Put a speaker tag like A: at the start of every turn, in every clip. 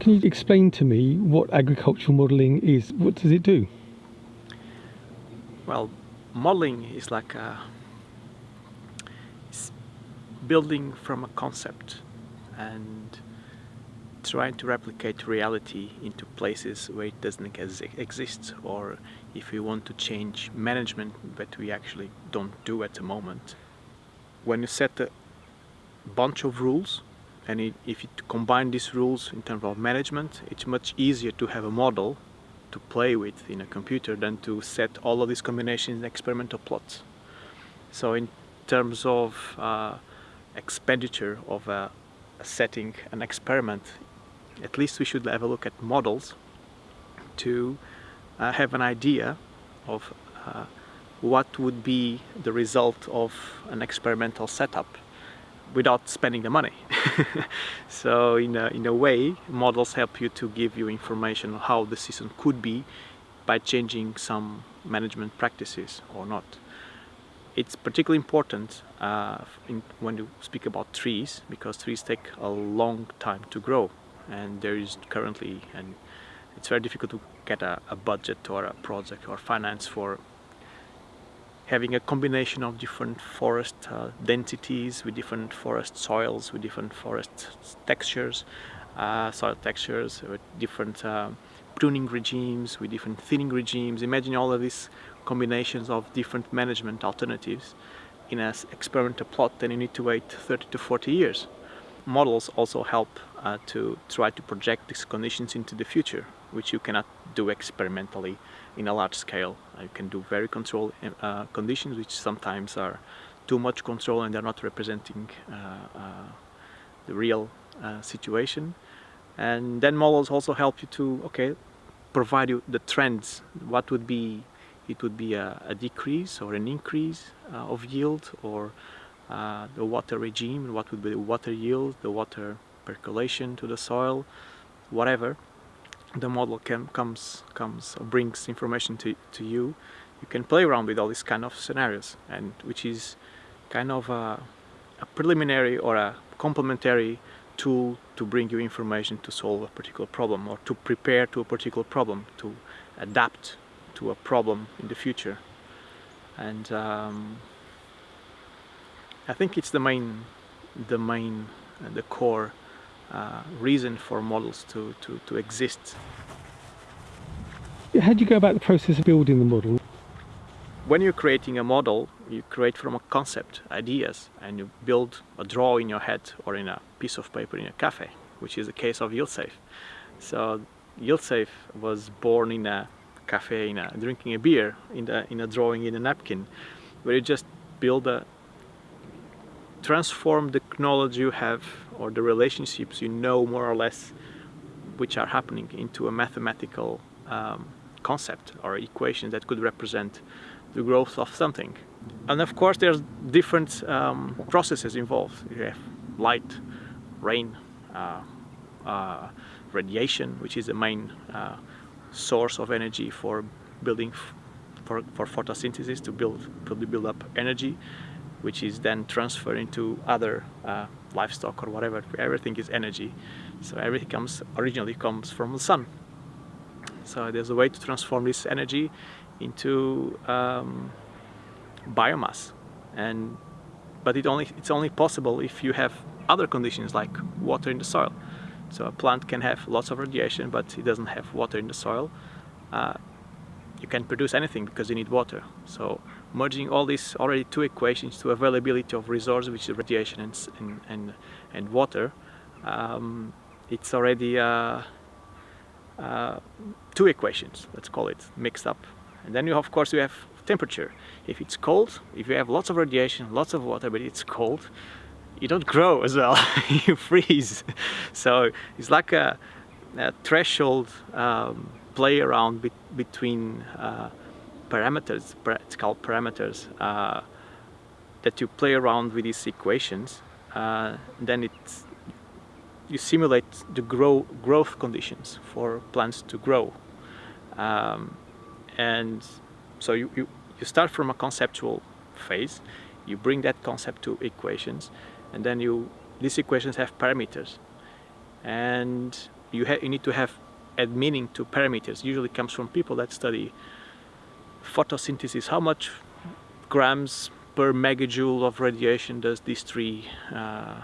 A: Can you explain to me what agricultural modelling is? What does it do?
B: Well, modeling is like a, building from a concept and trying to replicate reality into places where it doesn't exist or if we want to change management that we actually don't do at the moment. When you set a bunch of rules and it, if you combine these rules in terms of management it's much easier to have a model to play with in a computer than to set all of these combinations in experimental plots. So in terms of uh, expenditure of a, a setting an experiment at least we should have a look at models to uh, have an idea of uh, what would be the result of an experimental setup without spending the money. so in a, in a way, models help you to give you information on how the season could be by changing some management practices or not. It's particularly important uh, in, when you speak about trees because trees take a long time to grow and there is currently and it's very difficult to get a, a budget or a project or finance for having a combination of different forest uh, densities with different forest soils with different forest textures uh, soil textures with different uh, pruning regimes with different thinning regimes. Imagine all of these combinations of different management alternatives in an experimental plot then you need to wait 30 to 40 years. Models also help uh, to try to project these conditions into the future, which you cannot do experimentally in a large scale. Uh, you can do very controlled uh, conditions, which sometimes are too much control and they're not representing uh, uh, the real uh, situation. And then models also help you to, okay, provide you the trends. What would be, it would be a, a decrease or an increase of yield or uh, the water regime, what would be the water yield, the water percolation to the soil, whatever. The model can, comes, comes brings information to, to you. You can play around with all these kind of scenarios, and which is kind of a, a preliminary or a complementary tool to bring you information to solve a particular problem or to prepare to a particular problem, to adapt to a problem in the future. And um, I think it's the main, the main, uh, the core uh, reason for models to, to, to exist.
A: How do you go about the process of building the model?
B: When you're creating a model, you create from a concept, ideas, and you build a draw in your head or in a piece of paper in a cafe, which is the case of YieldSafe. So YieldSafe was born in a cafe, in a, drinking a beer, in, the, in a drawing in a napkin, where you just build a, transform the knowledge you have or the relationships you know more or less which are happening into a mathematical um, concept or equation that could represent the growth of something. And of course there's different um, processes involved. You have light, rain, uh, uh, radiation, which is the main uh, source of energy for building for, for photosynthesis to build, to build up energy which is then transferred into other uh, livestock or whatever. Everything is energy. So everything comes originally comes from the sun. So there's a way to transform this energy into um, biomass. And but it only it's only possible if you have other conditions like water in the soil. So a plant can have lots of radiation, but it doesn't have water in the soil. Uh, you can produce anything because you need water. So merging all these already two equations to availability of resource, which is radiation and, and, and, and water, um, it's already uh, uh, two equations, let's call it, mixed up. And then you of course you have temperature. If it's cold, if you have lots of radiation, lots of water, but it's cold, you don't grow as well, you freeze. So it's like a, a threshold um, play around be between uh, parameters, called parameters, uh, that you play around with these equations, uh, then it's, you simulate the grow, growth conditions for plants to grow. Um, and so you, you, you start from a conceptual phase, you bring that concept to equations, and then you these equations have parameters. And you, you need to have add meaning to parameters usually comes from people that study photosynthesis how much grams per megajoule of radiation does this tree uh,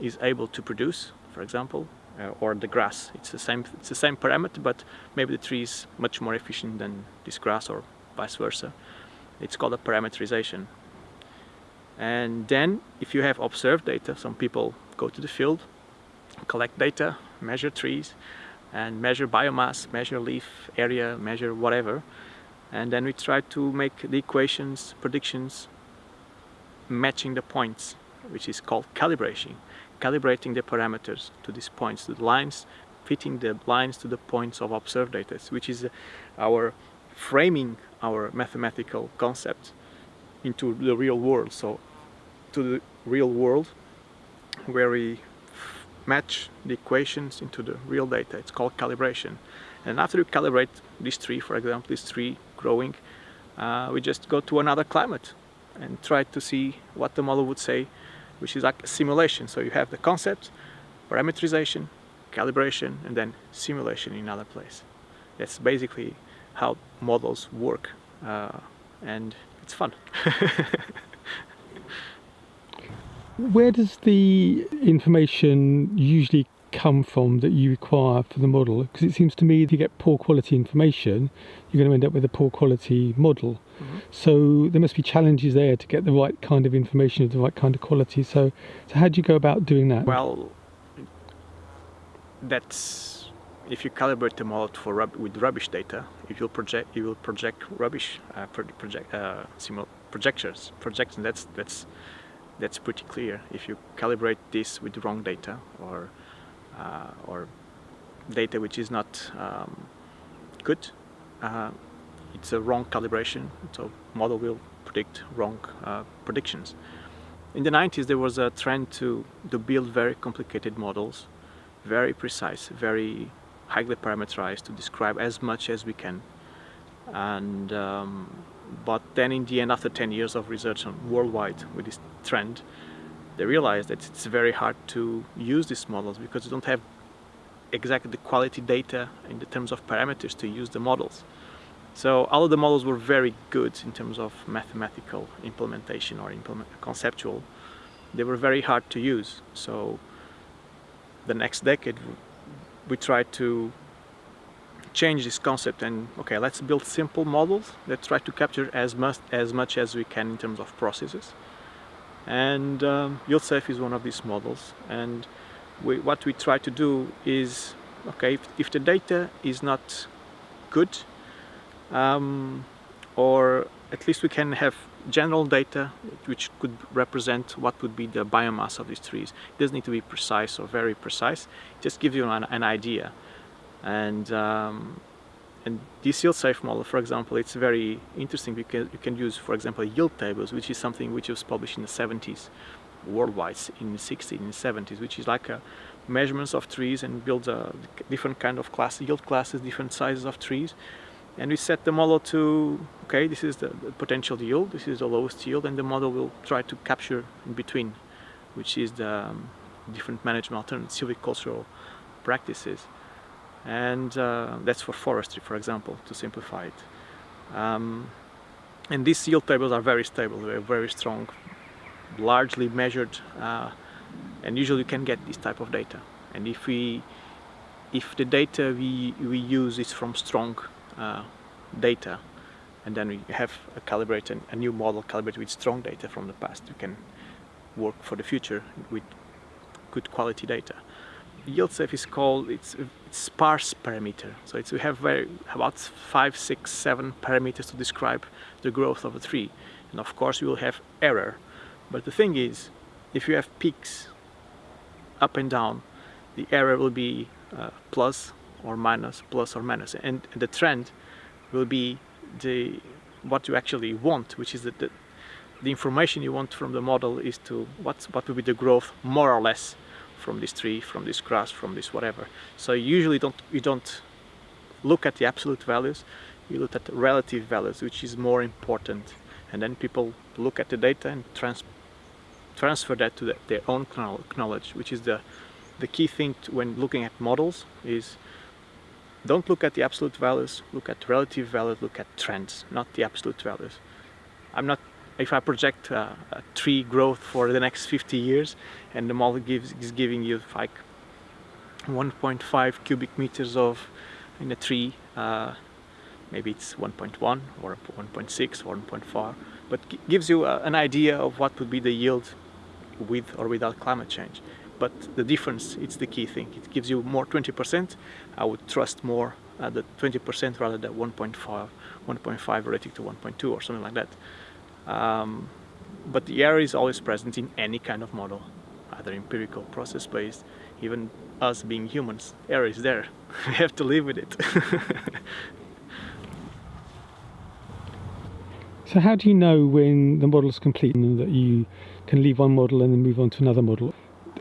B: is able to produce for example uh, or the grass it's the same it's the same parameter but maybe the tree is much more efficient than this grass or vice versa it's called a parameterization and then if you have observed data some people go to the field collect data measure trees and measure biomass, measure leaf area, measure whatever. And then we try to make the equations, predictions, matching the points, which is called calibration. Calibrating the parameters to these points, the lines, fitting the lines to the points of observed data, which is our framing our mathematical concept into the real world. So to the real world where we match the equations into the real data. It's called calibration. And after you calibrate these three, for example, these tree growing, uh, we just go to another climate and try to see what the model would say, which is like a simulation. So you have the concept, parameterization, calibration, and then simulation in another place. That's basically how models work, uh, and it's fun.
A: Where does the information usually come from that you require for the model? Because it seems to me if you get poor quality information, you're going to end up with a poor quality model. Mm-hmm. So there must be challenges there to get the right kind of information of the right kind of quality. So, so how do you go about doing that?
B: Well, that's if you calibrate the model for rub- with rubbish data, if you project, you will project rubbish uh, project uh, projections. Projections. That's that's that's pretty clear. If you calibrate this with wrong data or or data which is not um, good, uh, it's a wrong calibration. So model will predict wrong uh, predictions. In the 90s, there was a trend to to build very complicated models, very precise, very highly parameterized to describe as much as we can, and um, but then in the end, after 10 years of research worldwide with this trend, they realized that it's very hard to use these models because you don't have exactly the quality data in the terms of parameters to use the models. So all of the models were very good in terms of mathematical implementation or implement conceptual. They were very hard to use. So the next decade we tried to change this concept and okay let's build simple models that try to capture as much as much as we can in terms of processes and um, YieldSafe is one of these models. And we, what we try to do is okay if, if the data is not good um, or at least we can have general data which could represent what would be the biomass of these trees. It doesn't need to be precise or very precise. Just gives you an, an idea. And um, and this yield safe model, for example, it's very interesting because you can use, for example, yield tables, which is something which was published in the 70s worldwide, in the 60s, in the 70s, which is like a measurements of trees and builds a different kind of class, yield classes, different sizes of trees. And we set the model to, okay, this is the, the potential yield, this is the lowest yield, and the model will try to capture in between, which is the um, different management alternatives, silvicultural practices and uh, that's for forestry for example to simplify it. Um, and these yield tables are very stable. They're very strong largely measured uh, and usually you can get this type of data. And if we if the data we we use is from strong uh, data and then we have a a new model calibrated with strong data from the past we can work for the future with good quality data yield safe is called it's, it's sparse parameter. So it's we have very about five six seven parameters to describe the growth of a tree. And of course we will have error. But the thing is if you have peaks up and down the error will be uh, plus or minus plus or minus. And the trend will be the what you actually want which is that the, the information you want from the model is to what's what will be the growth more or less from this tree, from this grass, from this whatever. So usually don't you don't look at the absolute values, you look at the relative values, which is more important. And then people look at the data and trans transfer that to the, their own knowledge, which is the the key thing to, when looking at models is don't look at the absolute values, look at relative values, look at trends, not the absolute values. I'm not, if I project uh, a tree growth for the next 50 years and the model gives, is giving you like 1.5 cubic meters of in a tree, uh, maybe it's 1.1 or 1.6 or 1.4, but gives you uh, an idea of what would be the yield with or without climate change. But the difference it's the key thing. It gives you more 20% I would trust more at the 20% rather than 1.5 1.5 relative to 1.2 or something like that um, but the error is always present in any kind of model either empirical process based even us being humans error is there we have to live with it
A: so how do you know when the model is complete and that you can leave one model and then move on to another model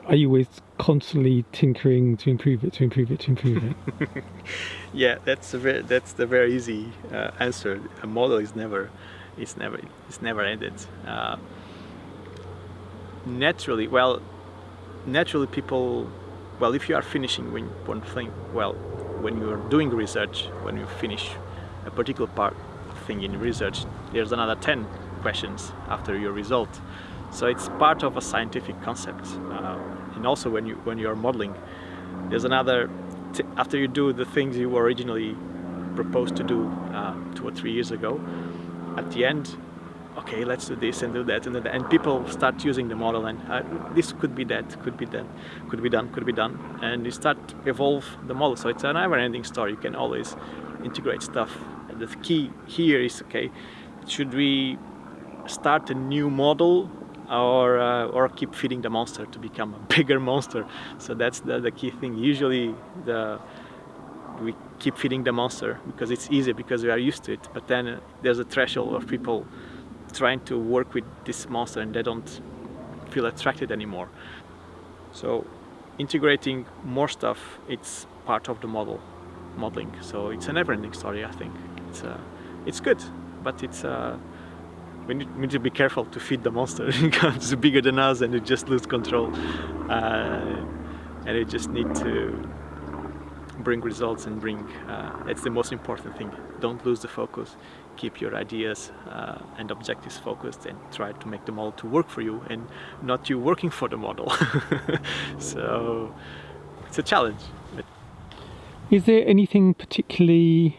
A: are you always constantly tinkering to improve it, to improve it, to improve it?
B: yeah, that's a very, that's the very easy uh, answer. A model is never, it's never, it's never ended. Uh, naturally, well, naturally people, well, if you are finishing one thing, well, when you are doing research, when you finish a particular part thing in research, there's another 10 questions after your result. So it's part of a scientific concept. Uh, and also when you when you're modeling, there's another, after you do the things you originally proposed to do uh, two or three years ago, at the end, okay, let's do this and do that and, and people start using the model and uh, this could be that, could be that, could be done, could be done, and you start evolve the model. So it's a never-ending story. You can always integrate stuff. And the key here is okay, should we start a new model or uh, or keep feeding the monster to become a bigger monster so that's the, the key thing usually the we keep feeding the monster because it's easy because we are used to it. But then uh, there's a threshold of people trying to work with this monster and they don't feel attracted anymore. So integrating more stuff it's part of the model modeling. So it's a never-ending story I think. It's uh, it's good but it's uh, we need, we need, to be careful to feed the monster. It's bigger than us and it just lose control. Uh, and it just need to bring results and bring uh, it's the most important thing don't lose the focus keep your ideas uh, and objectives focused and try to make the model to work for you and not you working for the model so it's a challenge
A: is there anything particularly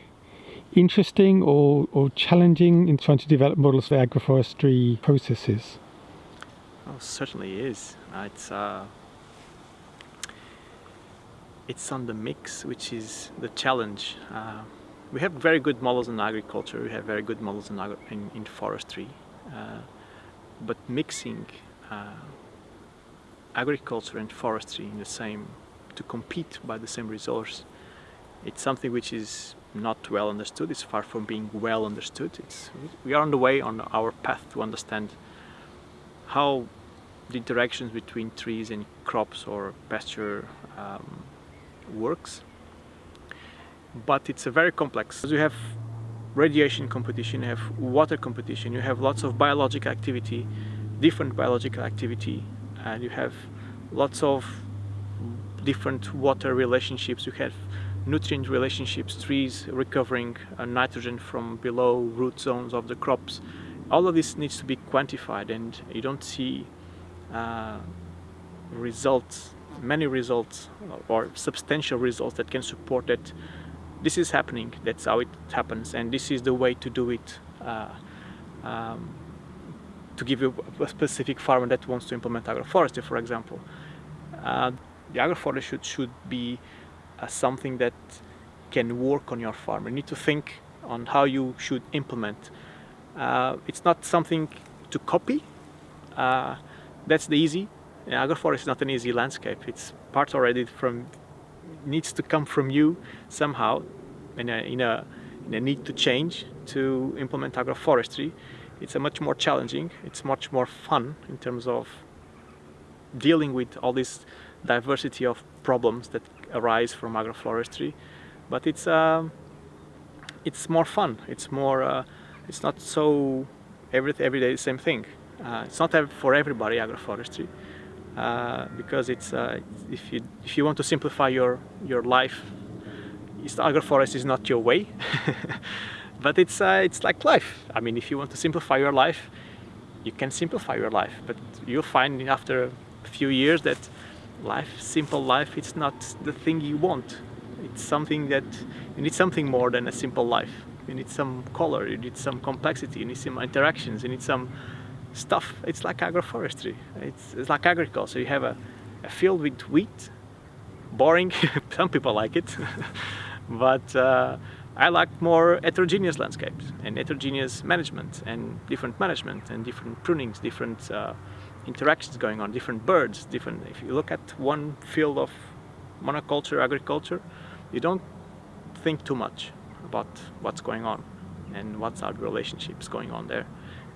A: interesting or, or challenging in trying to develop models for agroforestry processes?
B: Oh, certainly is. It's uh, it's on the mix, which is the challenge. Uh, we have very good models in agriculture. We have very good models in in, in, forestry, uh, but mixing uh, agriculture and forestry in the same to compete by the same resource, it's something which is not well understood. It's far from being well understood. It's, we are on the way on our path to understand how the interactions between trees and crops or pasture um, works. But it's a very complex. You have radiation competition, you have water competition, you have lots of biological activity, different biological activity, and you have lots of different water relationships. You have nutrient relationships, trees recovering uh, nitrogen from below root zones of the crops. All of this needs to be quantified and you don't see uh, results, many results or substantial results that can support that this is happening, that's how it happens and this is the way to do it uh, um, to give you a specific farmer that wants to implement agroforestry, for example. Uh, the agroforestry should, should be as something that can work on your farm. You need to think on how you should implement. Uh, it's not something to copy. Uh, that's the easy. Agroforest is not an easy landscape. It's part already from needs to come from you somehow in a, in a, in a need to change to implement agroforestry. It's a much more challenging, it's much more fun in terms of dealing with all this diversity of problems that arise from agroforestry. But it's um, it's more fun. It's more uh, it's not so every every day the same thing. Uh, it's not for everybody agroforestry uh, because it's uh, if you if you want to simplify your your life, agroforest is not your way. but it's uh, it's like life. I mean, if you want to simplify your life, you can simplify your life, but you'll find after a few years that life, simple life, it's not the thing you want. It's something that you need something more than a simple life. You need some color, you need some complexity, you need some interactions, you need some stuff. It's like agroforestry. It's, it's like agriculture. You have a, a field with wheat, boring. some people like it, but uh, I like more heterogeneous landscapes and heterogeneous management and different management and different prunings, different uh, interactions going on, different birds, different. If you look at one field of monoculture agriculture, you don't think too much about what's going on and what's our relationships going on there.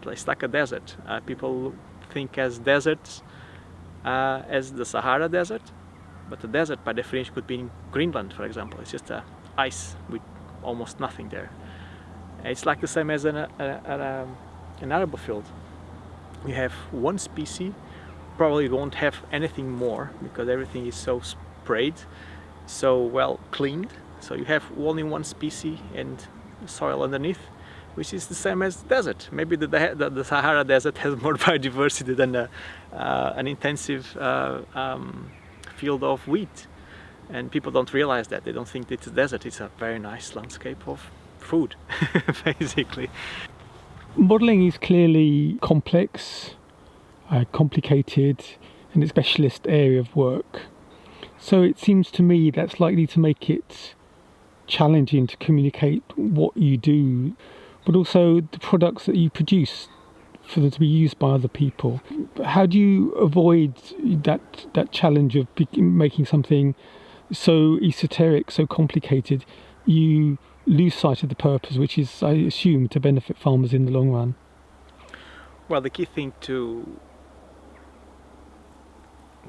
B: It's like a desert. Uh, people think as deserts uh, as the Sahara Desert, but the desert by definition could be in Greenland, for example. It's just uh, ice with almost nothing there. It's like the same as an, a, a, an arable field. You have one species, probably won't have anything more because everything is so sprayed, so well cleaned. So you have only one species and soil underneath, which is the same as desert. Maybe the, the, the Sahara Desert has more biodiversity than a, uh, an intensive uh, um, field of wheat. And people don't realize that. They don't think it's a desert. It's a very nice landscape of food basically.
A: Modeling is clearly complex uh, complicated and a specialist area of work. So it seems to me that's likely to make it challenging to communicate what you do but also the products that you produce for them to be used by other people how do you avoid that that challenge of making something so esoteric, so complicated, you lose sight of the purpose, which is, I assume, to benefit farmers in the long run.
B: Well, the key thing to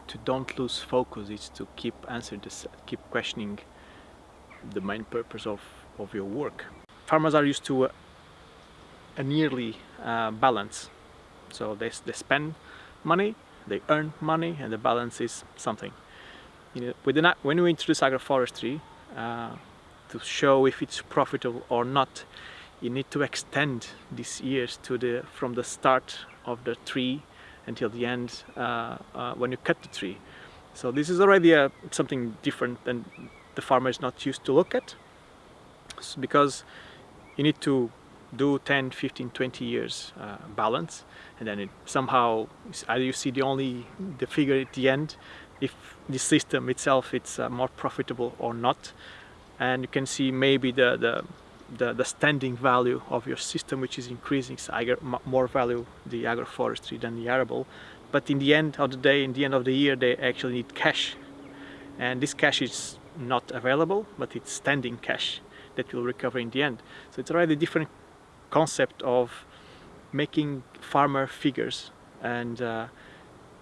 B: to don't lose focus is to keep answering this, keep questioning the main purpose of, of your work. Farmers are used to a, yearly uh, balance. So they, they spend money, they earn money, and the balance is something you know, when we introduce agroforestry, uh, to show if it's profitable or not, you need to extend these years to the from the start of the tree until the end uh, uh, when you cut the tree. So this is already something different than the farmer is not used to look at because you need to do 10, 15, 20 years uh, balance and then it somehow either you see the only the figure at the end if the system itself it's uh, more profitable or not. And you can see maybe the, the the, the standing value of your system which is increasing so more value the agroforestry than the arable. But in the end of the day in the end of the year they actually need cash. And this cash is not available but it's standing cash that will recover in the end. So it's already different concept of making farmer figures and uh,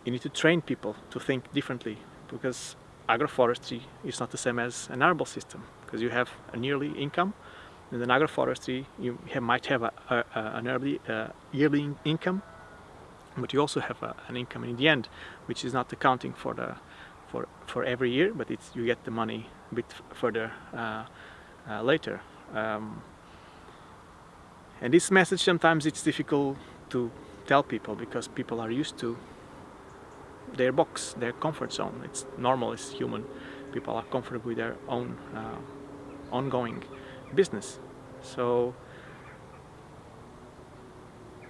B: you need to train people to think differently because agroforestry is not the same as an arable system because you have an yearly income and in agroforestry you have, might have a, a, a an early uh, yearly income but you also have a, an income in the end which is not accounting for the for for every year but it's you get the money a bit further uh, uh, later. Um, and this message sometimes it's difficult to tell people because people are used to their box, their comfort zone. It's normal, it's human. People are comfortable with their own uh, ongoing business. So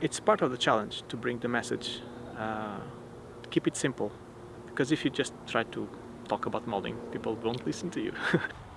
B: it's part of the challenge to bring the message, uh, keep it simple. Because if you just try to talk about molding, people won't listen to you.